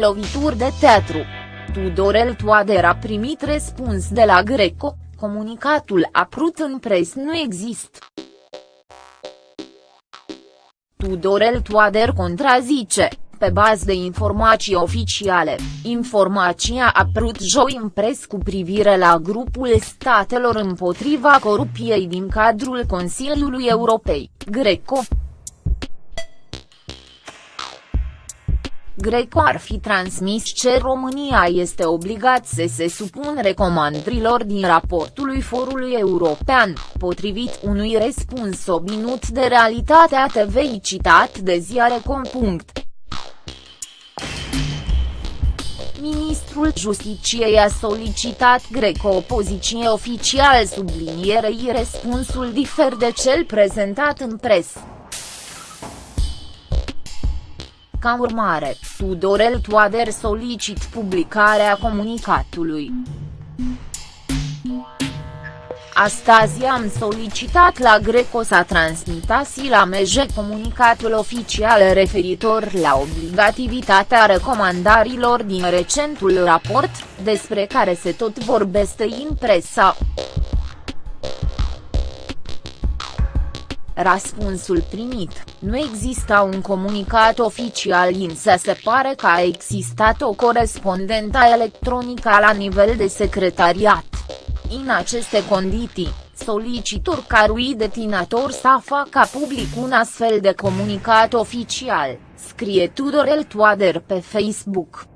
lovituri de teatru. Tudorel Toader a primit răspuns de la Greco, comunicatul aprut în pres nu există. Tudorel Toader contrazice, pe bază de informații oficiale, informația a apărut joi în pres cu privire la grupul statelor împotriva corupției din cadrul Consiliului Europei, Greco. Greco ar fi transmis ce România este obligat să se supun recomandărilor din raportul lui Forului European, potrivit unui răspuns obținut de Realitatea TV citat de ziare.com. Ministrul Justiciei a solicitat Greco o poziție oficial sublinierei răspunsul difer de cel prezentat în presă. Ca urmare, Tudorel Toader solicit publicarea comunicatului. Astăzi am solicitat la Greco să transmitasi la MEJ comunicatul oficial referitor la obligativitatea recomandarilor din recentul raport, despre care se tot vorbește în presa. Răspunsul primit, nu exista un comunicat oficial însă se pare că a existat o corespondentă electronică la nivel de secretariat. În aceste condiții, solicitor carui detinator să facă public un astfel de comunicat oficial, scrie Tudorel Toader pe Facebook.